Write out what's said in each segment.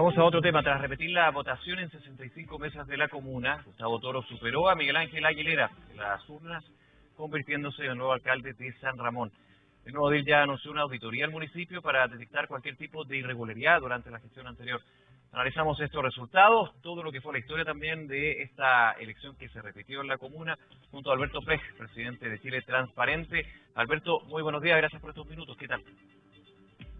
Vamos a otro tema. Tras repetir la votación en 65 mesas de la comuna, Gustavo Toro superó a Miguel Ángel Aguilera en las urnas, convirtiéndose en el nuevo alcalde de San Ramón. El nuevo DIL ya anunció una auditoría al municipio para detectar cualquier tipo de irregularidad durante la gestión anterior. Analizamos estos resultados, todo lo que fue la historia también de esta elección que se repitió en la comuna, junto a Alberto Pej, presidente de Chile Transparente. Alberto, muy buenos días, gracias por estos minutos. ¿Qué tal?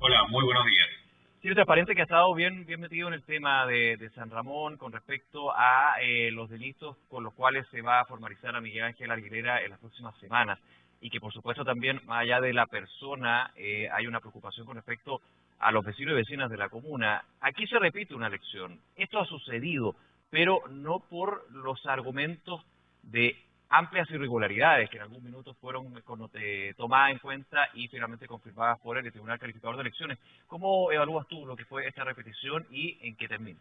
Hola, muy buenos días. Chile Transparente que ha estado bien, bien metido en el tema de, San Ramón con respecto a eh, los delitos con los cuales se va a formalizar a Miguel Ángel Aguilera en las próximas semanas y que por supuesto también, más allá de la persona, eh, hay una preocupación con respecto a los vecinos y vecinas de la comuna. Aquí se repite una elección. Esto ha sucedido, pero no por los argumentos de amplias irregularidades que en algún minuto fueron eh, tomadas en cuenta y finalmente confirmadas por el Tribunal Calificador de Elecciones. ¿Cómo evalúas tú lo que fue esta repetición y en qué termina?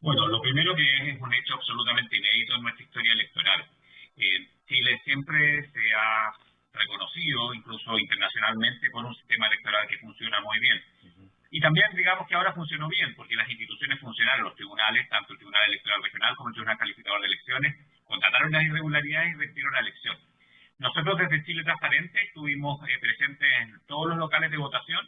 Bueno, lo primero que es, un hecho absolutamente inédito en nuestra historia electoral. Chile siempre se ha reconocido, incluso internacionalmente, por un sistema electoral que funciona muy bien. Y también digamos que ahora funcionó bien, porque las instituciones funcionaron, los tribunales, tanto el Tribunal Electoral Regional como el Tribunal Calificador de Elecciones, constataron las irregularidades y retiraron la elección. Nosotros desde Chile Transparente estuvimos eh, presentes en todos los locales de votación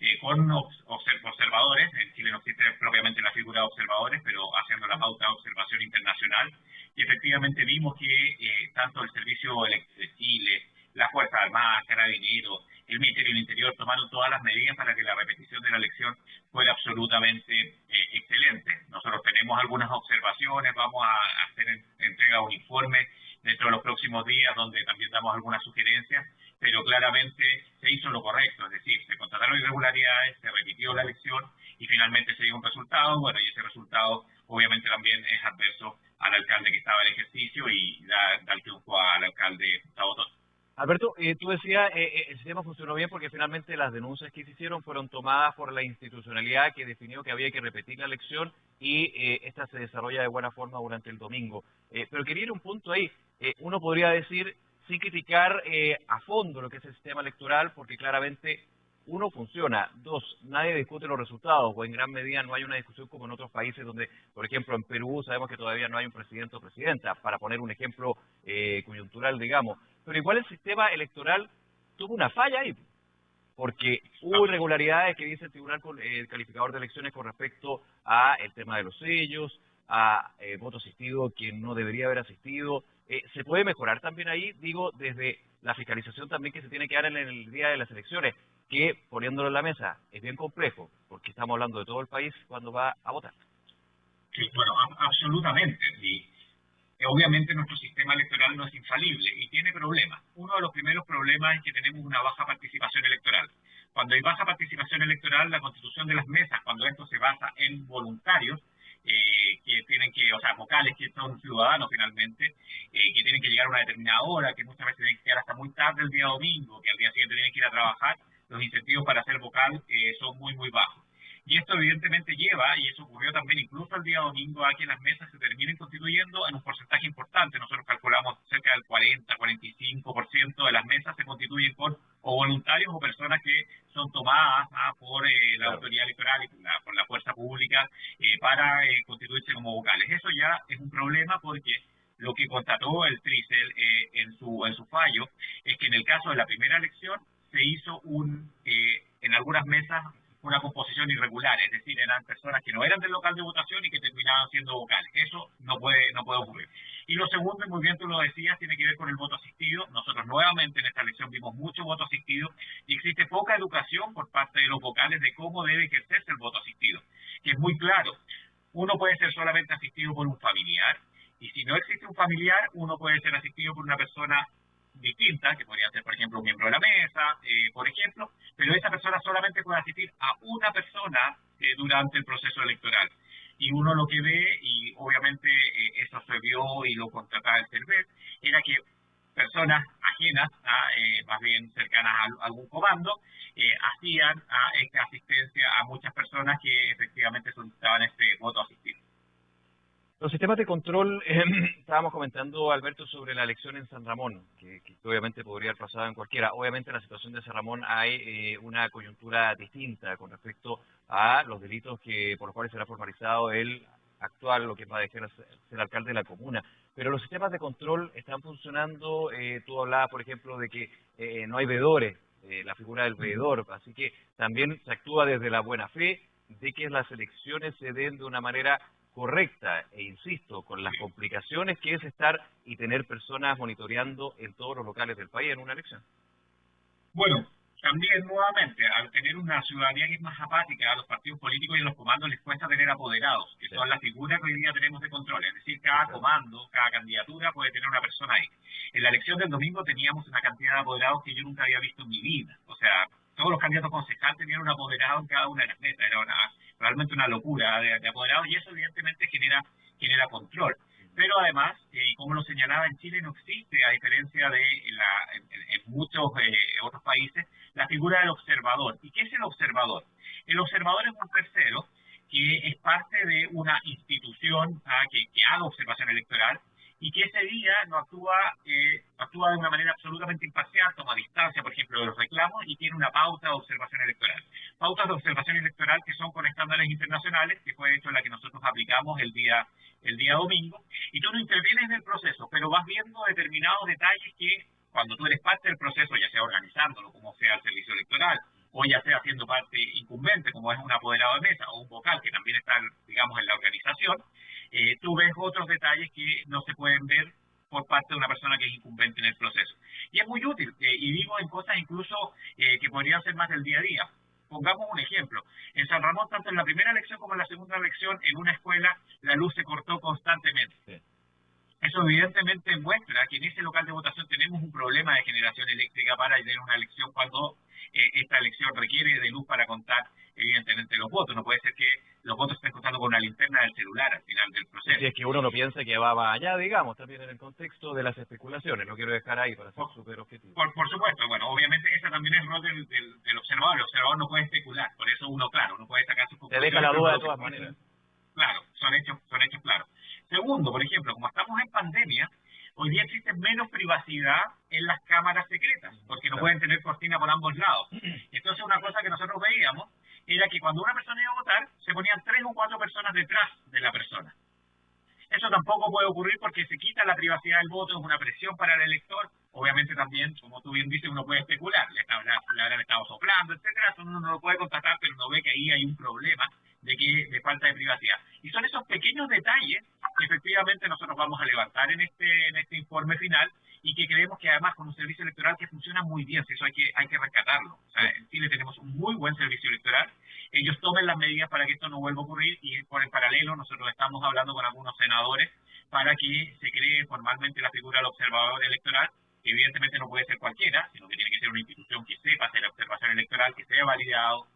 eh, con observadores. En Chile no existe propiamente la figura de observadores, pero haciendo la pauta de observación internacional. Y efectivamente vimos que eh, tanto el Servicio de Chile, las Fuerzas Armadas, Carabineros, el Ministerio del Interior tomaron todas las medidas para que la repetición de la elección fuera absolutamente eh, excelente. Nosotros tenemos algunas observaciones, vamos a hacer entrega de un informe dentro de los próximos días donde también damos algunas sugerencias, pero claramente se hizo lo correcto, es decir, se constataron irregularidades, se repitió la elección y finalmente se dio un resultado, bueno, y ese resultado obviamente también es adverso al alcalde que estaba en ejercicio y da, da el triunfo al alcalde Gustavo Alberto, eh, tú decías, eh, eh, el sistema funcionó bien porque finalmente las denuncias que se hicieron fueron tomadas por la institucionalidad que definió que había que repetir la elección y esta se desarrolla de buena forma durante el domingo. pero quería ir un punto ahí. uno podría decir, sin criticar a fondo lo que es el sistema electoral, porque claramente uno funciona, dos, nadie discute los resultados, o en gran medida no hay una discusión como en otros países donde, por ejemplo, en Perú sabemos que todavía no hay un presidente o presidenta, para poner un ejemplo eh, coyuntural, digamos. Pero igual el sistema electoral tuvo una falla ahí, porque hubo irregularidades que dice el Tribunal el Calificador de Elecciones con respecto a el tema de los sellos, a eh, voto asistido quien no debería haber asistido. Eh, ¿Se puede mejorar también ahí? Digo, desde la fiscalización también que se tiene que dar en el día de las elecciones que poniéndolo en la mesa es bien complejo, porque estamos hablando de todo el país cuando va a votar. Sí, bueno, absolutamente. Y obviamente nuestro sistema electoral no es infalible y tiene problemas. Uno de los primeros problemas es que tenemos una baja participación electoral. Cuando hay baja participación electoral, la constitución de las mesas, cuando esto se basa en voluntarios, eh, que tienen que, o sea, vocales que son ciudadanos finalmente, eh, que tienen que llegar a una determinada hora, que muchas veces tienen que llegar hasta muy tarde el día domingo, que al día siguiente tienen que ir a trabajar, los incentivos para ser vocal eh, son muy, muy bajos. Y esto evidentemente lleva, y eso ocurrió también incluso el día domingo, a que las mesas se terminen constituyendo en un porcentaje importante. Nosotros calculamos cerca del 40, 45% de las mesas se constituyen por o voluntarios o personas que son tomadas ah, por eh, la autoridad electoral y por la, fuerza pública eh, para constituirse como vocales. Eso ya es un problema porque lo que constató el TRICEL en, su, en su fallo es que en el caso de la primera elección se hizo un, eh, en algunas mesas una composición irregular, es decir, eran personas que no eran del de votación y que terminaban siendo vocales. Eso no puede, no puede ocurrir. Y lo segundo, y muy bien tú lo decías, tiene que ver con el voto asistido. Nosotros nuevamente en esta elección vimos mucho voto asistido y existe poca educación por parte de los vocales de cómo debe ejercerse el voto asistido, que es muy claro. Uno puede ser solamente asistido por un familiar y si no existe un familiar, uno puede ser asistido por una persona distinta, que podría ser, por ejemplo, un miembro de la mesa, eh, por ejemplo, pero esa persona solamente puede asistir a una persona eh, durante el proceso electoral. Y uno lo que ve, y obviamente eh, eso se vio y lo contrataba el CERVET, era que personas ajenas, a, más bien cercanas a, algún comando, hacían a esta asistencia a muchas personas que efectivamente solicitaban este voto asistido. Los sistemas de control, eh, estábamos comentando, Alberto, sobre la elección en San Ramón, que, obviamente podría haber pasado en cualquiera. Obviamente en la situación de San Ramón hay eh, una coyuntura distinta con respecto a los delitos que por los cuales será formalizado el actual, lo que va a dejar ser alcalde de la comuna. Pero los sistemas de control están funcionando, eh, tú hablabas, por ejemplo, de que eh, no hay veedores, eh, la figura del veedor, así que también se actúa desde la buena fe de que las elecciones se den de una manera correcta e insisto, con las complicaciones que es estar y tener personas monitoreando en todos los locales del país en una elección. Bueno, también nuevamente, al tener una ciudadanía que es más apática a los partidos políticos y a los comandos les cuesta tener apoderados, que son las figuras que hoy día tenemos de control. Es decir, cada comando, cada candidatura puede tener una persona ahí. En la elección del domingo teníamos una cantidad de apoderados que yo nunca había visto en mi vida. O sea, todos los candidatos concejales tenían un apoderado en cada una de las metas. Era una, realmente una locura de, de apoderados y eso evidentemente genera, genera control pero además, eh, y como lo señalaba en Chile, no existe, a diferencia de la, en, muchos eh, otros países, la figura del observador. ¿Y qué es el observador? El observador es un tercero que es parte de una institución ah, que, haga observación electoral y que ese día no actúa, eh, actúa de una manera absolutamente imparcial, toma distancia, por ejemplo, de los reclamos y tiene una pauta de observación electoral. Pautas de observación electoral que son con estándares internacionales, que fue hecho la que nosotros aplicamos el día, el día domingo, y tú no intervienes en el proceso, pero vas viendo determinados detalles que cuando tú eres parte del proceso, ya sea organizándolo, como sea el servicio electoral, o ya sea siendo parte incumbente, como es un apoderado de mesa o un vocal que también está, digamos, en la organización, eh, tú ves otros detalles que no se pueden ver por parte de una persona que es incumbente en el proceso. Y es muy útil, eh, y digo en cosas incluso eh, que podrían ser más del día a día. Pongamos un ejemplo. En San Ramón, tanto en la primera elección como en la segunda elección, en una escuela la luz se cortó constantemente. Eso evidentemente muestra que en ese local de votación tenemos un problema de generación eléctrica para tener una elección cuando eh, esta elección requiere de luz para contar evidentemente los votos. No puede ser que los votos estén contando con una linterna del celular al final del proceso. Si es que uno no piensa que va, allá, digamos, también en el contexto de las especulaciones. No quiero dejar ahí para ser súper objetivo. Por, supuesto, bueno, obviamente esa también es el rol del, del, observador. El observador no puede especular, por eso uno, claro, no puede sacar sus conclusiones. Te deja la duda de todas maneras. Claro, son hechos, son hechos claros. Segundo, por ejemplo, como estamos en pandemia, hoy día existe menos privacidad en las cámaras secretas, porque no pueden tener cortina por ambos lados. Entonces, una cosa que nosotros veíamos era que cuando una persona iba a votar, se ponían tres o cuatro personas detrás de la persona. Eso tampoco puede ocurrir porque se quita la privacidad del voto, es una presión para el elector. Obviamente también, como tú bien dices, uno puede especular, le, habrán estado soplando, etcétera, uno no lo puede constatar, pero uno ve que ahí hay un problema de que de falta de privacidad. Y son esos pequeños detalles que efectivamente nosotros vamos a levantar en este en este informe final y que creemos que además con un servicio electoral que funciona muy bien, eso hay que hay que rescatarlo. O sea, en Chile tenemos un muy buen servicio electoral. Ellos tomen las medidas para que esto no vuelva a ocurrir y por el paralelo nosotros estamos hablando con algunos senadores para que se cree formalmente la figura del observador electoral que evidentemente no puede ser cualquiera, sino que tiene que ser una institución que sepa hacer observación electoral, que sea validado,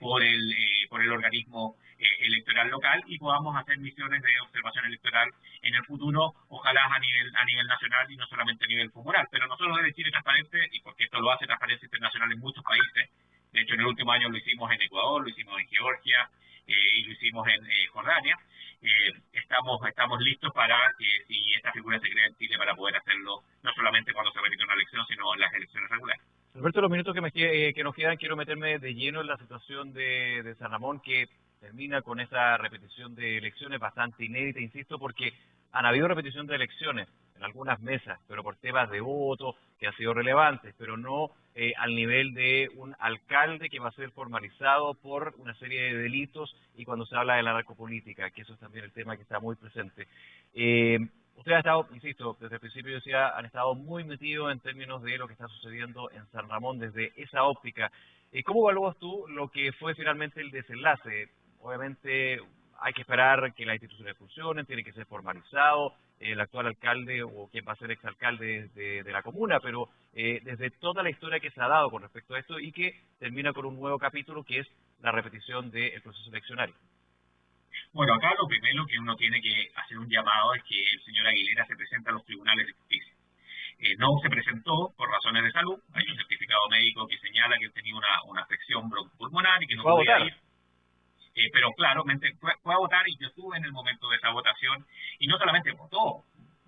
por, el, eh, por el organismo eh, electoral local y podamos hacer misiones de observación electoral en el futuro, ojalá a nivel a nivel nacional y no solamente a nivel comunal. Pero nosotros desde Chile Transparente, y porque esto lo hace Transparencia Internacional en muchos países, de hecho en el último año lo hicimos en Ecuador, lo hicimos en Georgia y lo hicimos en Jordania, estamos estamos listos para que si esta figura se crea en Chile para poder hacerlo no solamente cuando se repite una elección, sino en las elecciones regulares. Alberto, los minutos que, me, eh, que nos quedan, quiero meterme de lleno en la situación de, de San Ramón, que termina con esa repetición de elecciones bastante inédita, insisto, porque han habido repetición de elecciones en algunas mesas, pero por temas de voto que han sido relevantes, pero no eh, al nivel de un alcalde que va a ser formalizado por una serie de delitos y cuando se habla de la narcopolítica, que eso es también el tema que está muy presente. Eh, Ustedes han estado, insisto, desde el principio decía, han estado muy metidos en términos de lo que está sucediendo en San Ramón desde esa óptica. Eh, ¿Cómo evalúas tú lo que fue finalmente el desenlace? Obviamente hay que esperar que las instituciones funcionen, tiene que ser formalizado el actual alcalde o quien va a ser exalcalde de, de la comuna, pero eh, desde toda la historia que se ha dado con respecto a esto y que termina con un nuevo capítulo que es la repetición del proceso eleccionario. Bueno, acá lo primero que uno tiene que hacer un llamado es que el señor Aguilera se presente a los tribunales de justicia. Eh, no se presentó por razones de salud, hay un certificado médico que señala que tenía una, una afección bronco-pulmonar y que no podía ir. Eh, pero claramente fue, fue, a votar y yo estuve en el momento de esa votación y no solamente votó,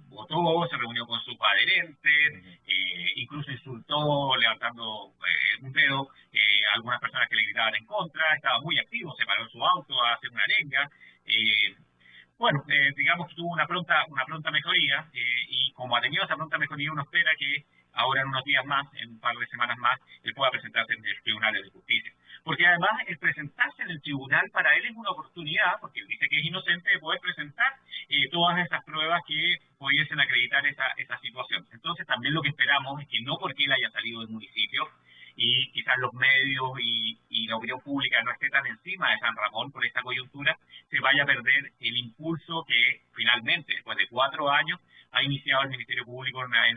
votó, se reunió con sus adherentes, eh, incluso insultó levantando eh, un dedo a algunas personas que le gritaban en contra, estaba muy activo, se paró en su auto a hacer una arenga. Bueno, digamos que tuvo una pronta, una pronta mejoría y como ha tenido esa pronta mejoría uno espera que ahora en unos días más, en un par de semanas más, él pueda presentarse en el Tribunal de Justicia. Porque además el presentarse en el tribunal para él es una oportunidad, porque él dice que es inocente, de poder presentar eh, todas esas pruebas que pudiesen acreditar esa, esa situación. Entonces también lo que esperamos es que no porque él haya salido del municipio y quizás los medios y, y la opinión pública no esté tan encima de San Ramón por esta coyuntura, se vaya a perder el impulso que finalmente, después de cuatro años, ha iniciado el Ministerio Público en, una,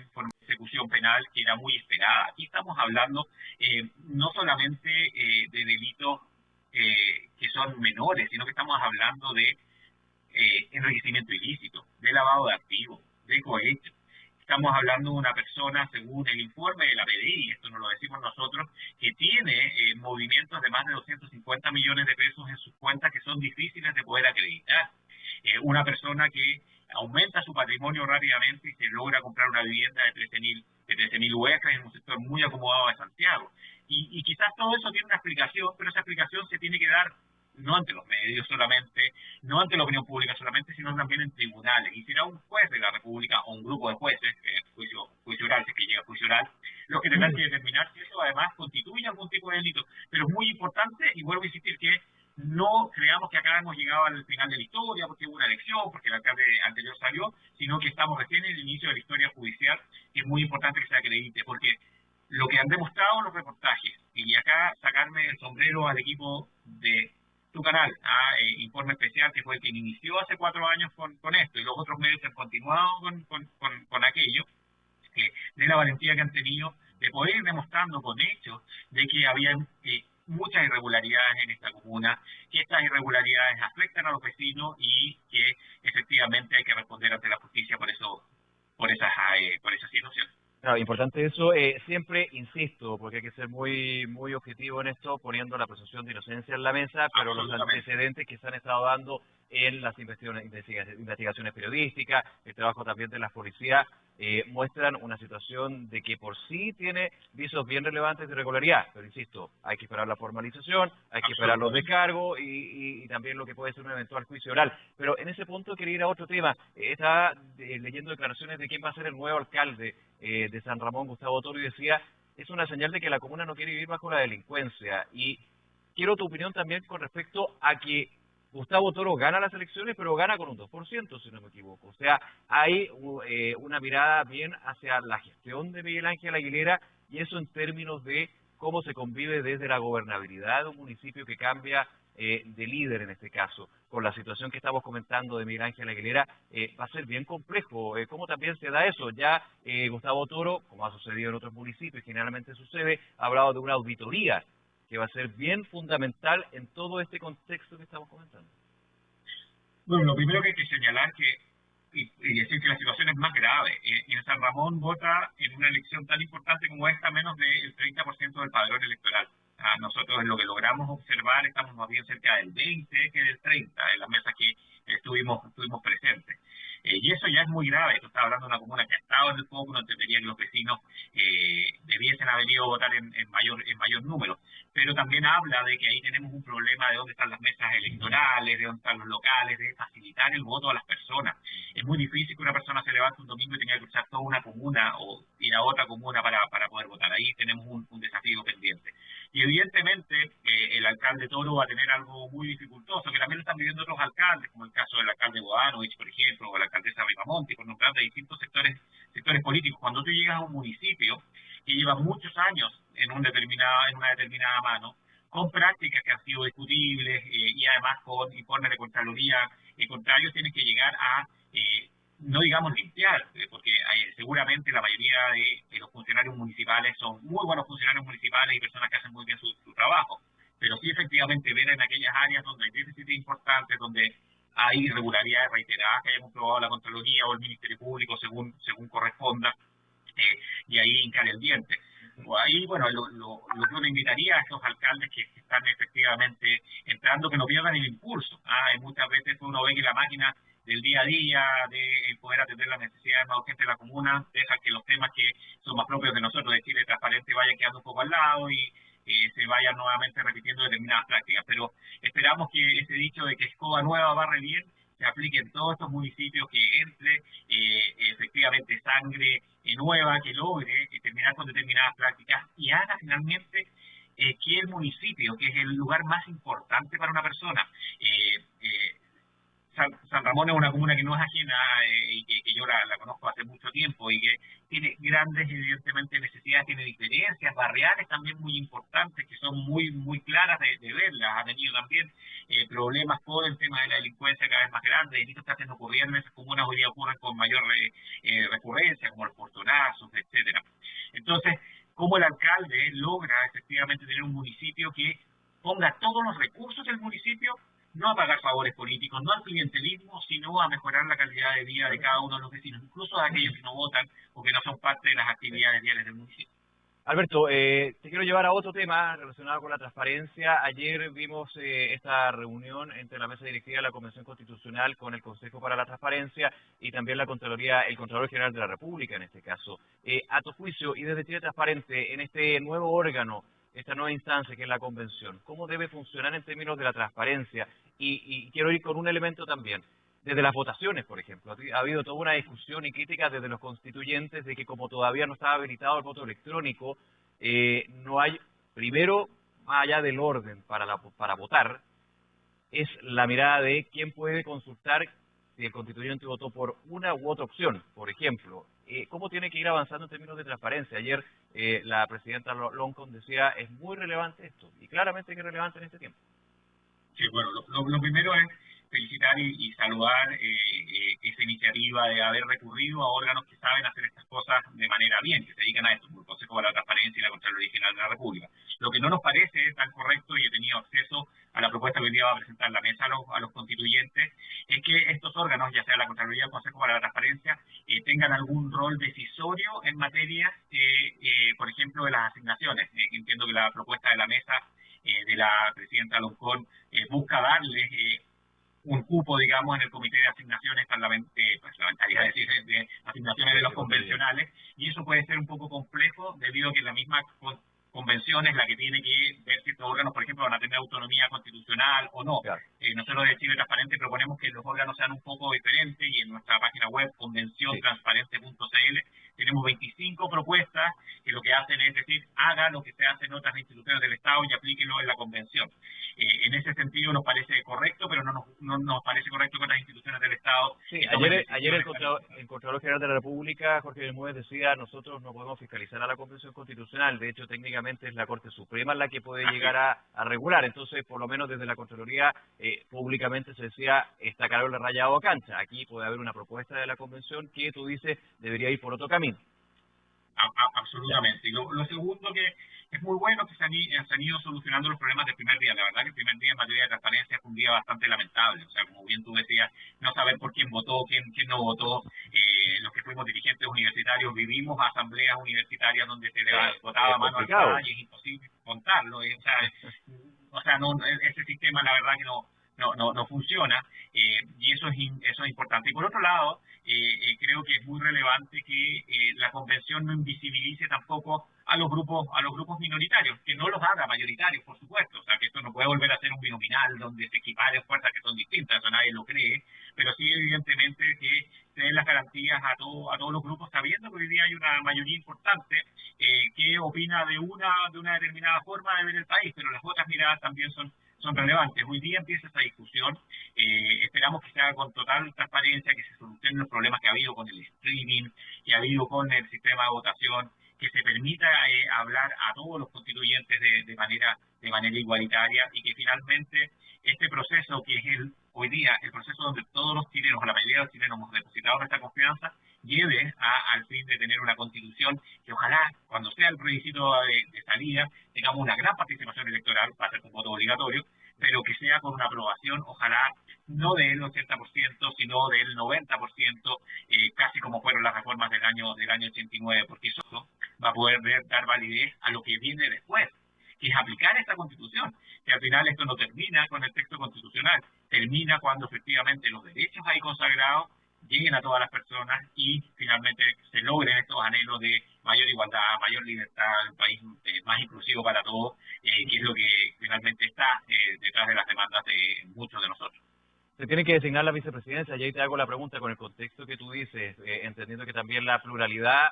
ejecución penal que era muy esperada. Aquí estamos hablando eh, no solamente eh, de delitos eh, que son menores, sino que estamos hablando de enriquecimiento ilícito, de lavado de activos, de cohecho. Estamos hablando de una persona, según el informe de la PDI, esto no lo decimos nosotros, que tiene movimientos de más de 250 millones de pesos en sus cuentas que son difíciles de poder acreditar. una persona que aumenta su patrimonio rápidamente y se logra comprar una vivienda de 13.000 de 13.000 UF en un sector muy acomodado de Santiago. Y, quizás todo eso tiene una explicación, pero esa explicación se tiene que dar no ante los medios solamente, no ante la opinión pública solamente, sino también en tribunales. Y será un juez de la República o un grupo de jueces, eh, juicio, juicio oral, si es que llega juicio oral, los que tendrán que determinar si eso además constituye algún tipo de delito. Pero es muy importante, y vuelvo a insistir, que no creamos que acá hemos llegado al final de la historia porque hubo una elección, porque el alcalde anterior salió, sino que estamos recién en el inicio de la historia judicial, es muy importante que se acredite, porque lo que han demostrado los reportajes, y acá sacarme el sombrero al equipo de tu canal, a eh, Informe Especial, que fue que inició hace cuatro años con, esto, y los otros medios han continuado con, con, aquello, de la valentía que han tenido de poder ir demostrando con hechos de que había eh, muchas irregularidades en esta comuna, que estas irregularidades afectan a los vecinos y que efectivamente hay que responder ante la justicia por eso, por esas, eh, por esas situaciones. Claro, importante eso. Eh, siempre insisto, porque hay que ser muy muy objetivo en esto, poniendo la presunción de inocencia en la mesa, pero los antecedentes que se han estado dando en las investigaciones periodísticas, el trabajo también de la policía, eh, muestran una situación de que por sí tiene visos bien relevantes de irregularidad. Pero insisto, hay que esperar la formalización, hay que esperar los descargos y, y, también lo que puede ser un eventual juicio oral. Pero en ese punto quería ir a otro tema. Eh, estaba eh, leyendo declaraciones de quién va a ser el nuevo alcalde de San Ramón, Gustavo Toro, y decía, es una señal de que la comuna no quiere vivir bajo la delincuencia. Y quiero tu opinión también con respecto a que Gustavo Toro gana las elecciones, pero gana con un 2%, si no me equivoco. O sea, hay eh, una mirada bien hacia la gestión de Miguel Ángel Aguilera y eso en términos de cómo se convive desde la gobernabilidad de un municipio que cambia eh, de líder en este caso. Con la situación que estamos comentando de Miguel Ángel Aguilera, eh, va a ser bien complejo. ¿Cómo también se da eso? Ya Gustavo Toro, como ha sucedido en otros municipios, generalmente sucede, ha hablado de una auditoría que va a ser bien fundamental en todo este contexto que estamos comentando. Bueno, lo primero que hay que señalar que y, decir que la situación es más grave. En, en, San Ramón vota en una elección tan importante como esta menos del 30% del padrón electoral. A nosotros lo que logramos observar estamos más bien cerca del 20 que del 30 en las mesas que estuvimos, estuvimos presentes. Eh, y eso ya es muy grave. Esto está hablando de una comuna que ha estado en el foco, no entendería que los vecinos eh, debiesen haber ido a votar en, mayor, en mayor número. Pero también habla de que ahí tenemos un problema de dónde están las mesas electorales, de dónde están los locales, de facilitar el voto a las personas. Es muy difícil que una persona se levante un domingo y tenga que cruzar toda una comuna o ir a otra comuna para, para poder votar. Ahí tenemos un, desafío pendiente. Y evidentemente eh, el alcalde Toro va a tener algo muy dificultoso, que también lo están viviendo otros alcaldes, como el caso del alcalde Bodanovich, por ejemplo, o el alcaldesa Ripamonti, por nombrar de distintos sectores, sectores políticos. Cuando tú llegas a un municipio que lleva muchos años en, un determinado, en una determinada mano, con prácticas que han sido discutibles eh, y además con informes de Contraloría. Eh, contrarios, tienes que llegar a, eh, no digamos limpiar, eh, porque seguramente la mayoría de, los funcionarios municipales son muy buenos funcionarios municipales y personas que hacen muy bien su, su trabajo, pero sí efectivamente ver en aquellas áreas donde hay déficits importantes, donde hay irregularidades reiteradas que haya comprobado la Contraloría o el Ministerio Público según, según corresponda, eh, y ahí hincar el diente. ahí, bueno, lo, lo, que uno invitaría a estos alcaldes que están efectivamente entrando, que no pierdan el impulso. ¿ah? muchas veces uno ve que la máquina del día a día, de poder atender las necesidades más urgentes de la comuna, deja que los temas que son más propios de nosotros, de Chile Transparente, vayan quedando un poco al lado y eh, se vayan nuevamente repitiendo determinadas prácticas. Pero esperamos que ese dicho de que escoba nueva barre bien se aplique en todos estos municipios, que entre eh, efectivamente sangre nueva, que logre terminar con determinadas prácticas y haga finalmente eh, que el municipio, que es el lugar más importante para una persona, eh, San, Ramón es una comuna que no es ajena eh, y que, yo la, conozco hace mucho tiempo y que tiene grandes, evidentemente, necesidades, tiene diferencias barriales también muy importantes que son muy muy claras de, verlas. Ha tenido también eh, problemas con el tema de la delincuencia cada vez más grande. Está haciendo ocurrir en esas comunas hoy día ocurren con mayor eh, recurrencia, como los portonazos, etcétera. Entonces, ¿cómo el alcalde logra efectivamente tener un municipio que ponga todos los recursos del municipio no a pagar favores políticos, no al clientelismo, sino a mejorar la calidad de vida de cada uno de los vecinos, incluso de aquellos que no votan o que no son parte de las actividades diarias del municipio. Alberto, eh, te quiero llevar a otro tema relacionado con la transparencia. Ayer vimos eh, esta reunión entre la mesa directiva de la Convención Constitucional con el Consejo para la Transparencia y también la Contraloría, el Contralor General de la República en este caso. Eh, a tu juicio y desde Chile Transparente, en este nuevo órgano, esta nueva instancia que es la convención, cómo debe funcionar en términos de la transparencia. Y, quiero ir con un elemento también, desde las votaciones, por ejemplo. Ha habido toda una discusión y crítica desde los constituyentes de que como todavía no estaba habilitado el voto electrónico, eh, no hay, primero, más allá del orden para, para votar, es la mirada de quién puede consultar si el constituyente votó por una u otra opción, por ejemplo. Eh, ¿Cómo tiene que ir avanzando en términos de transparencia? Ayer eh, la presidenta Loncon decía, es muy relevante esto, y claramente que es relevante en este tiempo. Sí, bueno, lo, primero es felicitar y, saludar eh, esa iniciativa de haber recurrido a órganos que saben hacer estas cosas de manera bien, que se dedican a esto, como el Consejo para la Transparencia y la Contraloría General de la República. Lo que no nos parece tan correcto, y he tenido acceso a la propuesta que hoy día va a presentar la mesa a los, a los constituyentes, es que estos órganos, ya sea la Contraloría o el Consejo para la Transparencia, eh, tengan algún rol decisorio en materia, eh, eh, por ejemplo, de las asignaciones. entiendo que la propuesta de la mesa de la presidenta Loncón busca darle un cupo, digamos, en el comité de asignaciones parlamentarias, es decir, de asignaciones de los convencionales, y eso puede ser un poco complejo debido a que la misma convención es la que tiene que ver si estos órganos, por ejemplo, van a tener autonomía constitucional o no. Eh, nosotros de Chile Transparente proponemos que los órganos sean un poco diferentes y en nuestra página web convenciontransparente.cl tenemos 25 propuestas que lo que hacen es decir, haga lo que se hace en otras instituciones del Estado y aplíquelo en la convención. Eh, en ese sentido nos parece correcto, pero no nos, no nos parece correcto con las instituciones del Estado. Sí, ayer, ayer el, Contralor, General de la República, Jorge Bermúdez, decía, nosotros no podemos fiscalizar a la Convención Constitucional, de hecho técnicamente es la Corte Suprema la que puede llegar a, regular, entonces por lo menos desde la Contraloría eh, públicamente se decía, está claro el rayado a cancha, aquí puede haber una propuesta de la Convención que tú dices debería ir por otro camino. Absolutamente. Y lo, lo segundo que es muy bueno que se han, ido solucionando los problemas del primer día. La verdad que el primer día en materia de transparencia fue un día bastante lamentable. O sea, como bien tú decías, no saber por quién votó, quién, quién no votó. Eh, los que fuimos dirigentes universitarios vivimos asambleas universitarias donde se le votaba mano al y es imposible contarlo. o sea, o sea no, ese sistema la verdad que no no, no, no funciona eh, y eso es, eso es importante. Y por otro lado, eh, creo que es muy relevante que la convención no invisibilice tampoco a los grupos a los grupos minoritarios, que no los haga mayoritarios, por supuesto, o sea, que esto no puede volver a ser un binominal donde se equiparen fuerzas que son distintas, eso nadie lo cree, pero sí evidentemente que se den las garantías a, todo, a todos los grupos, sabiendo que hoy día hay una mayoría importante eh, que opina de una de una determinada forma de ver el país, pero las otras miradas también son son relevantes. Hoy día empieza esta discusión, eh, esperamos que se haga con total transparencia, que se solucionen los problemas que ha habido con el streaming, que ha habido con el sistema de votación, que se permita eh, hablar a todos los constituyentes de, manera de manera igualitaria y que finalmente este proceso que es el hoy día el proceso donde todos los chilenos, la mayoría de los chilenos hemos depositado nuestra confianza, lleve a, al fin de tener una constitución que ojalá cuando sea el plebiscito de, salida tengamos una gran participación electoral, va a ser un voto obligatorio, pero que sea con una aprobación, ojalá no del 80%, sino del 90%, eh, casi como fueron las reformas del año del año 89, porque eso va a poder dar validez a lo que viene después, que es aplicar esta constitución, que al final esto no termina con el texto constitucional, termina cuando efectivamente los derechos ahí consagrados lleguen a todas las personas y finalmente se logren estos anhelos de mayor igualdad, mayor libertad, un país eh, más inclusivo para todos, eh, que es lo que finalmente está eh, detrás de las demandas de muchos de nosotros. Se tiene que designar la vicepresidencia, y ahí te hago la pregunta con el contexto que tú dices, entendiendo que también la pluralidad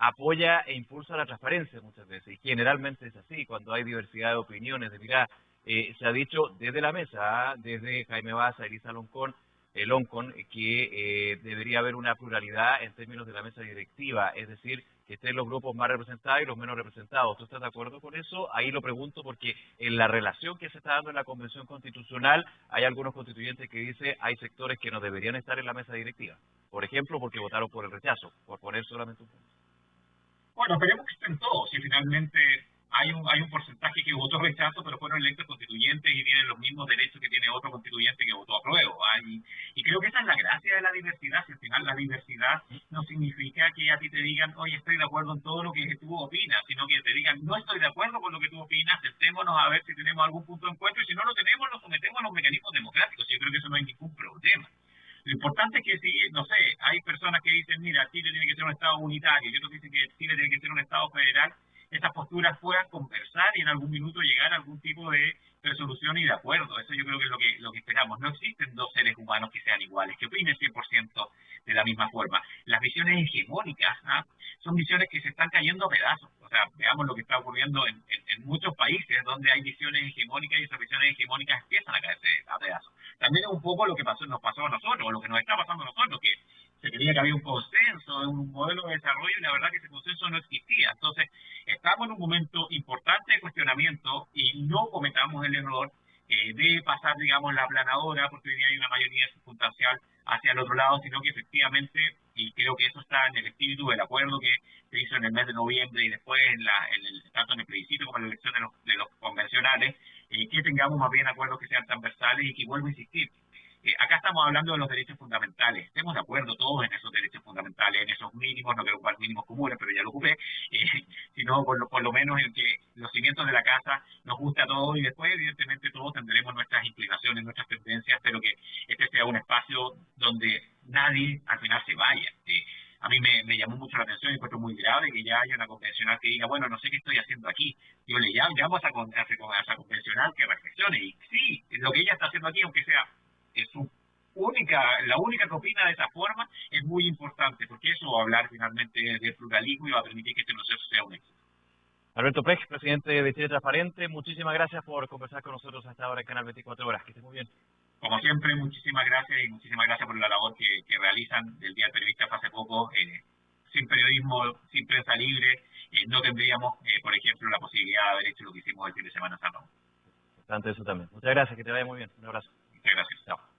apoya e impulsa la transparencia muchas veces, y generalmente es así, cuando hay diversidad de opiniones, de mirar, se ha dicho desde la mesa, desde Jaime Baza, Elisa Loncón, ONCON que eh, debería haber una pluralidad en términos de la mesa directiva, es decir, que estén los grupos más representados y los menos representados. ¿Tú estás de acuerdo con eso? Ahí lo pregunto porque en la relación que se está dando en la Convención Constitucional hay algunos constituyentes que dicen hay sectores que no deberían estar en la mesa directiva. Por ejemplo, porque votaron por el rechazo, por poner solamente un punto. Bueno, esperemos que estén todos y finalmente hay un, hay un porcentaje que votó rechazo, pero fueron electos constituyentes y tienen los mismos derechos que tiene otro constituyente que votó apruebo. Y, y creo que esa es la gracia de la diversidad. Si al final la diversidad no significa que a ti te digan, oye, estoy de acuerdo en todo lo que tú opinas, sino que te digan, no estoy de acuerdo con lo que tú opinas, sentémonos a ver si tenemos algún punto de encuentro y si no lo tenemos, lo sometemos a los mecanismos democráticos. Yo creo que eso no hay ningún problema. Lo importante es que si, no sé, hay personas que dicen, mira, Chile tiene que ser un Estado unitario y otros dicen que Chile tiene que ser un Estado federal, estas posturas puedan conversar y en algún minuto llegar a algún tipo de resolución y de acuerdo. Eso yo creo que es lo que, lo que esperamos. No existen dos seres humanos que sean iguales, que opinen 100% de la misma forma. Las visiones hegemónicas ¿ah? son visiones que se están cayendo a pedazos. O sea, veamos lo que está ocurriendo en, muchos países donde hay visiones hegemónicas y esas visiones hegemónicas empiezan a caerse a pedazos. También es un poco lo que pasó, nos pasó a nosotros, o lo que nos está pasando a nosotros, que se creía que había un consenso, un modelo de desarrollo y la verdad que ese consenso no existía. Entonces, estamos en un momento importante de cuestionamiento y no cometamos el error eh, de pasar, digamos, la aplanadora, porque hoy día hay una mayoría circunstancial hacia el otro lado, sino que efectivamente, y creo que eso está en el espíritu del acuerdo que se hizo en el mes de noviembre y después, en, la, en el, tanto en el plebiscito como en la elección de los, de los convencionales, eh, que tengamos más bien acuerdos que sean transversales y que vuelvo a insistir, eh, acá estamos hablando de los derechos fundamentales. Estemos de acuerdo todos en esos derechos fundamentales, en esos mínimos, no quiero ocupar mínimos comunes, pero ya lo ocupé, eh, sino por lo, por lo menos en que los cimientos de la casa nos gusta a todos y después, evidentemente, todos tendremos nuestras inclinaciones, nuestras tendencias, pero que este sea un espacio donde nadie al final se vaya. Eh, a mí me, llamó mucho la atención y encuentro muy grave que ya haya una convencional que diga, bueno, no sé qué estoy haciendo aquí. Yo le llamo, llamo a, esa, a esa convencional que reflexione. Y sí, lo que ella está haciendo aquí, aunque sea es su única, la única que opina de esa forma es muy importante, porque eso va a hablar finalmente de pluralismo y va a permitir que este proceso sea un éxito. Alberto Pech, presidente de Chile Transparente, muchísimas gracias por conversar con nosotros hasta ahora en Canal 24 Horas. Que esté muy bien. Como siempre, muchísimas gracias y muchísimas gracias por la labor que, realizan del Día del Periodista hace poco. Eh, sin periodismo, sin prensa libre, eh, no tendríamos, eh, por ejemplo, la posibilidad de haber hecho lo que hicimos el fin de semana San Importante eso también. Muchas gracias, que te vaya muy bien. Un abrazo. Gracias. Chao.